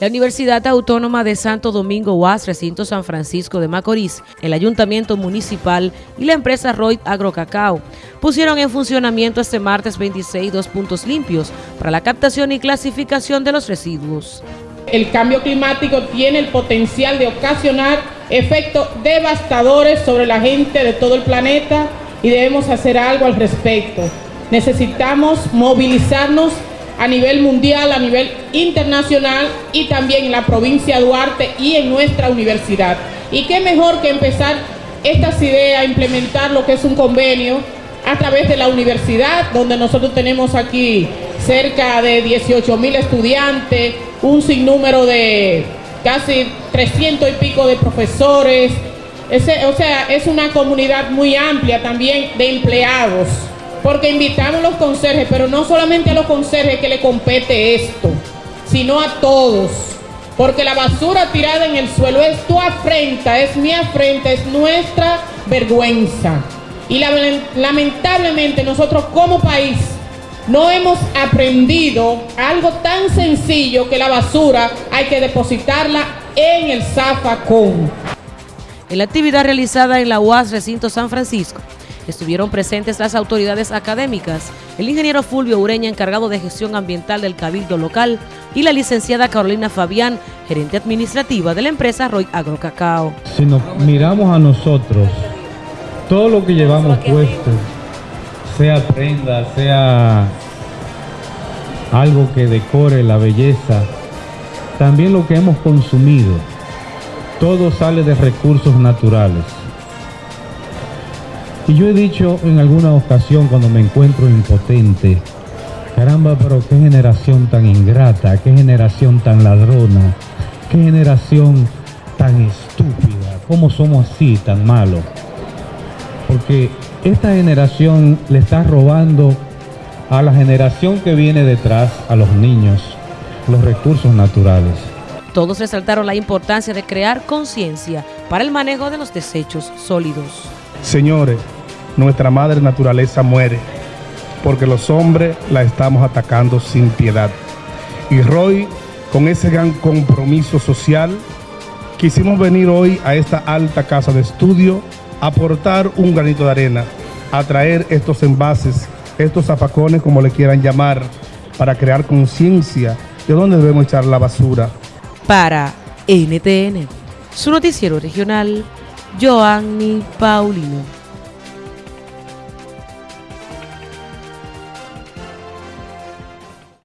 La Universidad Autónoma de Santo Domingo UAS, recinto San Francisco de Macorís, el Ayuntamiento Municipal y la empresa Roy Agrocacao pusieron en funcionamiento este martes 26 dos puntos limpios para la captación y clasificación de los residuos. El cambio climático tiene el potencial de ocasionar efectos devastadores sobre la gente de todo el planeta y debemos hacer algo al respecto. Necesitamos movilizarnos a nivel mundial, a nivel internacional y también en la provincia de Duarte y en nuestra universidad. Y qué mejor que empezar estas ideas, implementar lo que es un convenio a través de la universidad, donde nosotros tenemos aquí cerca de 18 mil estudiantes, un sinnúmero de casi 300 y pico de profesores, o sea, es una comunidad muy amplia también de empleados porque invitamos a los conserjes, pero no solamente a los conserjes que le compete esto, sino a todos. Porque la basura tirada en el suelo es tu afrenta, es mi afrenta, es nuestra vergüenza. Y lamentablemente nosotros como país no hemos aprendido algo tan sencillo que la basura hay que depositarla en el zafacón. En la actividad realizada en la UAS Recinto San Francisco, Estuvieron presentes las autoridades académicas, el ingeniero Fulvio Ureña, encargado de gestión ambiental del Cabildo local, y la licenciada Carolina Fabián, gerente administrativa de la empresa Roy Agrocacao. Si nos miramos a nosotros, todo lo que llevamos puesto, sea prenda, sea algo que decore la belleza, también lo que hemos consumido, todo sale de recursos naturales. Y yo he dicho en alguna ocasión cuando me encuentro impotente, caramba, pero qué generación tan ingrata, qué generación tan ladrona, qué generación tan estúpida, cómo somos así tan malos. Porque esta generación le está robando a la generación que viene detrás, a los niños, los recursos naturales. Todos resaltaron la importancia de crear conciencia para el manejo de los desechos sólidos. Señores, nuestra madre naturaleza muere, porque los hombres la estamos atacando sin piedad. Y Roy, con ese gran compromiso social, quisimos venir hoy a esta alta casa de estudio a aportar un granito de arena, a traer estos envases, estos zafacones, como le quieran llamar, para crear conciencia de dónde debemos echar la basura. Para NTN, su noticiero regional, Joanny Paulino.